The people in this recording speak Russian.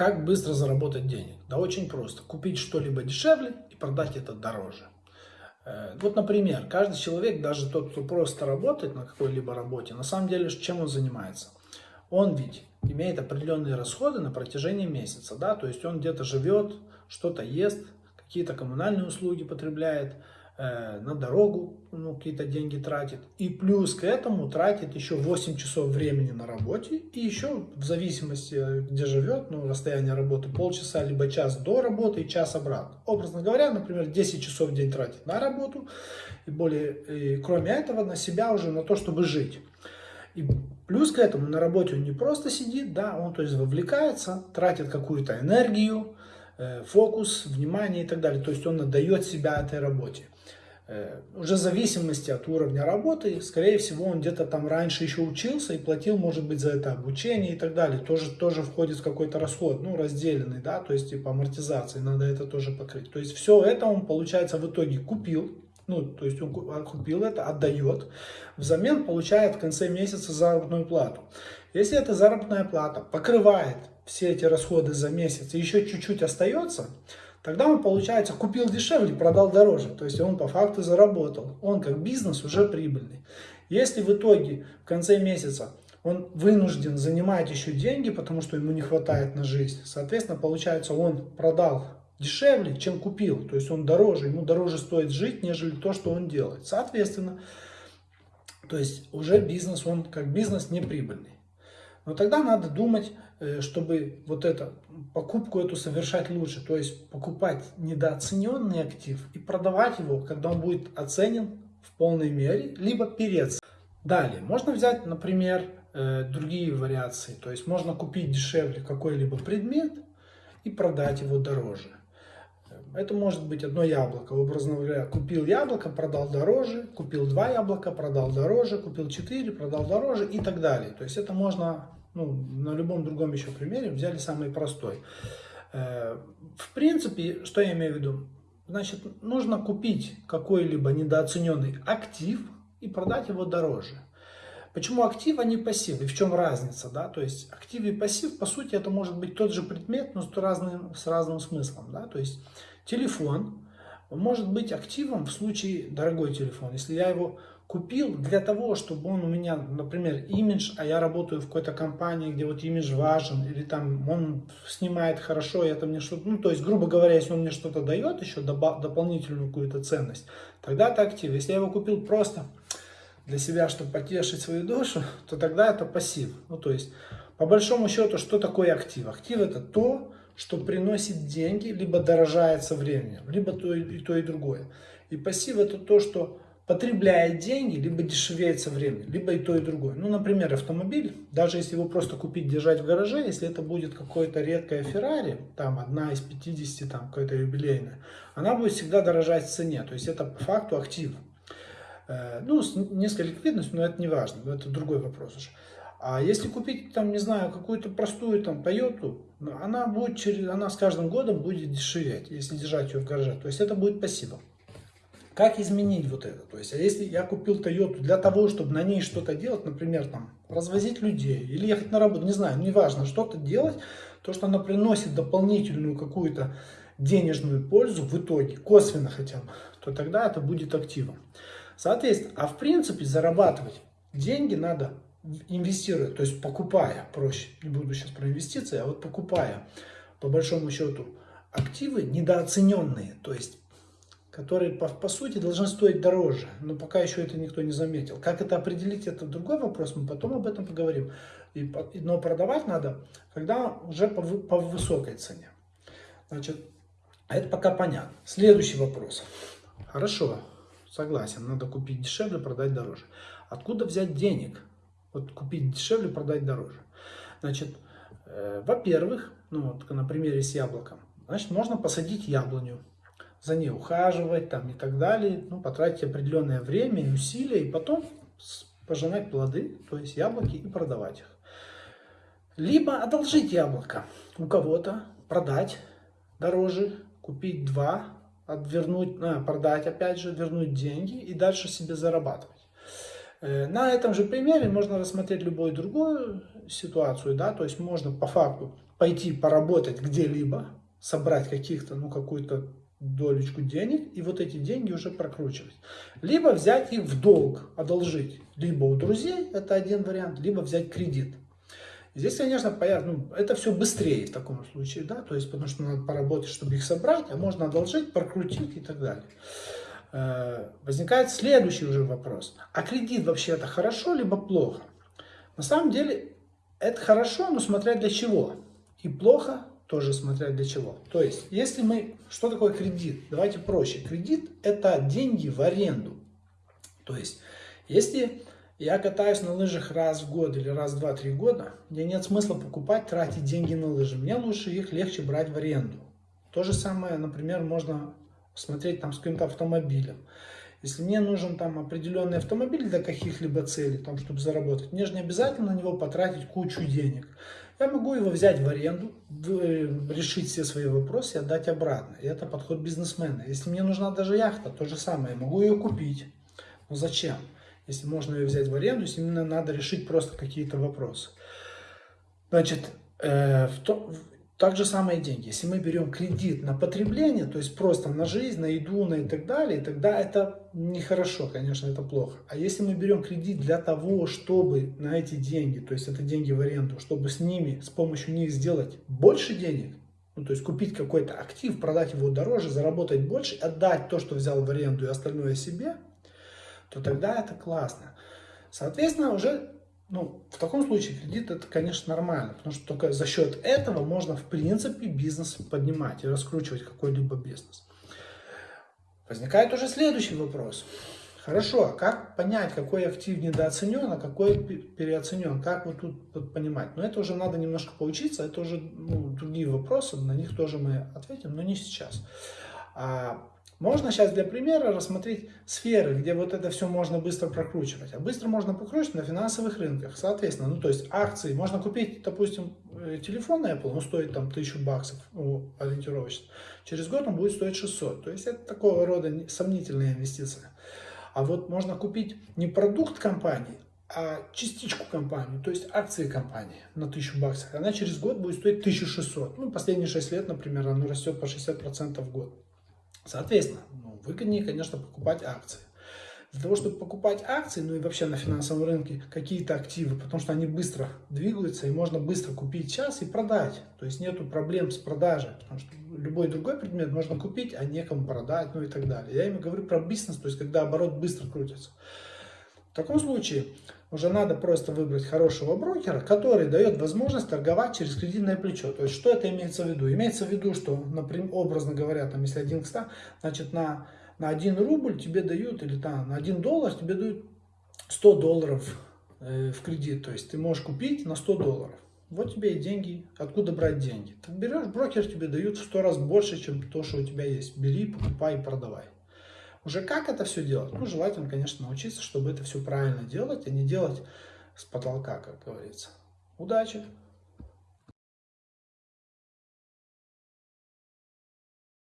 Как быстро заработать денег? Да очень просто. Купить что-либо дешевле и продать это дороже. Э, вот, например, каждый человек, даже тот, кто просто работает на какой-либо работе, на самом деле, чем он занимается? Он ведь имеет определенные расходы на протяжении месяца, да, то есть он где-то живет, что-то ест, какие-то коммунальные услуги потребляет, на дорогу ну, какие-то деньги тратит. И плюс к этому тратит еще 8 часов времени на работе. И еще в зависимости, где живет, ну, расстояние работы, полчаса либо час до работы и час обратно. Образно говоря, например, 10 часов в день тратит на работу. И, более, и кроме этого на себя уже, на то, чтобы жить. И плюс к этому на работе он не просто сидит, да, он то есть вовлекается, тратит какую-то энергию, э, фокус, внимание и так далее. То есть он отдает себя этой работе. Э, уже в зависимости от уровня работы, скорее всего, он где-то там раньше еще учился и платил, может быть, за это обучение и так далее. Тоже, тоже входит в какой-то расход, ну, разделенный, да, то есть, типа, амортизации, надо это тоже покрыть. То есть, все это он, получается, в итоге купил, ну, то есть, он купил это, отдает, взамен получает в конце месяца заработную плату. Если эта заработная плата покрывает все эти расходы за месяц и еще чуть-чуть остается, Тогда он, получается, купил дешевле, продал дороже. То есть он по факту заработал. Он как бизнес уже прибыльный. Если в итоге в конце месяца он вынужден занимать еще деньги, потому что ему не хватает на жизнь, соответственно, получается, он продал дешевле, чем купил. То есть он дороже, ему дороже стоит жить, нежели то, что он делает. Соответственно, то есть уже бизнес, он как бизнес не прибыльный. Но тогда надо думать, чтобы вот эту покупку эту совершать лучше. То есть покупать недооцененный актив и продавать его, когда он будет оценен в полной мере, либо перец. Далее, можно взять, например, э, другие вариации. То есть можно купить дешевле какой-либо предмет и продать его дороже. Это может быть одно яблоко. Образно говоря, купил яблоко, продал дороже, купил два яблока, продал дороже, купил четыре, продал дороже и так далее. То есть это можно ну, на любом другом еще примере, взяли самый простой. Э, в принципе, что я имею в виду? Значит, нужно купить какой-либо недооцененный актив и продать его дороже. Почему актив, а не пассив? И в чем разница? Да? То есть актив и пассив, по сути, это может быть тот же предмет, но с разным, с разным смыслом. Да? То есть телефон может быть активом в случае дорогой телефон. Если я его купил для того, чтобы он у меня, например, имидж, а я работаю в какой-то компании, где вот имидж важен, или там он снимает хорошо, и это мне что-то, ну, то есть, грубо говоря, если он мне что-то дает еще, дополнительную какую-то ценность, тогда это актив. Если я его купил просто для себя, чтобы потешить свою душу, то тогда это пассив. Ну, то есть, по большому счету, что такое актив? Актив это то, что приносит деньги, либо дорожает со временем, либо то и, и то, и другое. И пассив это то, что потребляет деньги, либо дешевеет со временем, либо и то, и другое. Ну, например, автомобиль, даже если его просто купить, держать в гараже, если это будет какое-то редкое Феррари, там одна из 50, там какая-то юбилейная, она будет всегда дорожать в цене, то есть это по факту актив. Э, ну, с низкой ликвидностью, но это не важно, это другой вопрос уже. А если купить, там, не знаю, какую-то простую там Toyota, она будет она с каждым годом будет дешеветь, если держать ее в гараже. То есть это будет пассивом. Как изменить вот это? То есть, а если я купил Toyota для того, чтобы на ней что-то делать, например, там, развозить людей или ехать на работу, не знаю, неважно, что-то делать, то, что она приносит дополнительную какую-то денежную пользу в итоге, косвенно хотя бы, то тогда это будет активом. Соответственно, а в принципе зарабатывать деньги надо инвестируя, то есть покупая, проще, не буду сейчас про инвестиции, а вот покупая, по большому счету, активы недооцененные, то есть которые по, по сути должны стоить дороже, но пока еще это никто не заметил. Как это определить, это другой вопрос, мы потом об этом поговорим. И, но продавать надо, когда уже по, по высокой цене. Значит, это пока понятно. Следующий вопрос. Хорошо, согласен, надо купить дешевле, продать дороже. Откуда взять денег? Вот купить дешевле, продать дороже. Значит, э, во-первых, ну вот на примере с яблоком, значит, можно посадить яблоню за ней ухаживать там, и так далее, ну, потратить определенное время и усилия, и потом пожинать плоды, то есть яблоки, и продавать их. Либо одолжить яблоко у кого-то, продать дороже, купить два, отвернуть, а, продать опять же, вернуть деньги и дальше себе зарабатывать. Э, на этом же примере можно рассмотреть любую другую ситуацию, да, то есть можно по факту пойти поработать где-либо, собрать каких-то, ну, какую-то долечку денег и вот эти деньги уже прокручивать. Либо взять их в долг, одолжить. Либо у друзей, это один вариант, либо взять кредит. Здесь, конечно, понятно, ну, это все быстрее в таком случае, да, то есть потому что надо поработать, чтобы их собрать, а можно одолжить, прокрутить и так далее. Э, возникает следующий уже вопрос. А кредит вообще это хорошо либо плохо? На самом деле это хорошо, но смотря для чего. И плохо тоже смотря для чего. То есть, если мы... Что такое кредит? Давайте проще. Кредит – это деньги в аренду. То есть, если я катаюсь на лыжах раз в год или раз в два-три года, мне нет смысла покупать, тратить деньги на лыжи. Мне лучше их легче брать в аренду. То же самое, например, можно смотреть там с каким-то автомобилем. Если мне нужен там определенный автомобиль для каких-либо целей, там, чтобы заработать, мне же не обязательно на него потратить кучу денег. Я могу его взять в аренду, решить все свои вопросы отдать обратно. И это подход бизнесмена. Если мне нужна даже яхта, то же самое. Я могу ее купить. Но зачем? Если можно ее взять в аренду, если именно надо решить просто какие-то вопросы. Значит, э, в то, так же самое деньги. Если мы берем кредит на потребление, то есть просто на жизнь, на еду, на и так далее, тогда это нехорошо, конечно, это плохо. А если мы берем кредит для того, чтобы на эти деньги, то есть это деньги в аренду, чтобы с ними, с помощью них сделать больше денег, ну, то есть купить какой-то актив, продать его дороже, заработать больше, отдать то, что взял в аренду и остальное себе, то тогда это классно. Соответственно, уже ну, в таком случае кредит это, конечно, нормально, потому что только за счет этого можно, в принципе, бизнес поднимать и раскручивать какой-либо бизнес. Возникает уже следующий вопрос. Хорошо, а как понять, какой актив недооценен, а какой переоценен? Как вот тут понимать? Но это уже надо немножко поучиться, это уже ну, другие вопросы, на них тоже мы ответим, но не сейчас. А можно сейчас для примера рассмотреть сферы, где вот это все можно быстро прокручивать. А быстро можно прокручивать на финансовых рынках. Соответственно, ну то есть акции. Можно купить, допустим, э, телефон Apple, он стоит там 1000 баксов ну, ориентировочно. Через год он будет стоить 600. То есть это такого рода сомнительная инвестиция. А вот можно купить не продукт компании, а частичку компании, то есть акции компании на 1000 баксов. Она через год будет стоить 1600. Ну, последние 6 лет, например, она растет по 60% в год. Соответственно, ну, выгоднее, конечно, покупать акции. Для того, чтобы покупать акции, ну и вообще на финансовом рынке какие-то активы, потому что они быстро двигаются, и можно быстро купить сейчас и продать. То есть нету проблем с продажей, потому что любой другой предмет можно купить, а некому продать, ну и так далее. Я именно говорю про бизнес, то есть когда оборот быстро крутится. В таком случае уже надо просто выбрать хорошего брокера, который дает возможность торговать через кредитное плечо. То есть, что это имеется в виду? Имеется в виду, что, например, образно говоря, там, если 1 к 100, значит, на, на 1 рубль тебе дают, или там, на 1 доллар тебе дают 100 долларов э, в кредит. То есть, ты можешь купить на 100 долларов. Вот тебе и деньги. Откуда брать деньги? Ты берешь, брокер тебе дают в 100 раз больше, чем то, что у тебя есть. Бери, покупай продавай. Уже как это все делать? Ну, желательно, конечно, научиться, чтобы это все правильно делать, а не делать с потолка, как говорится. Удачи!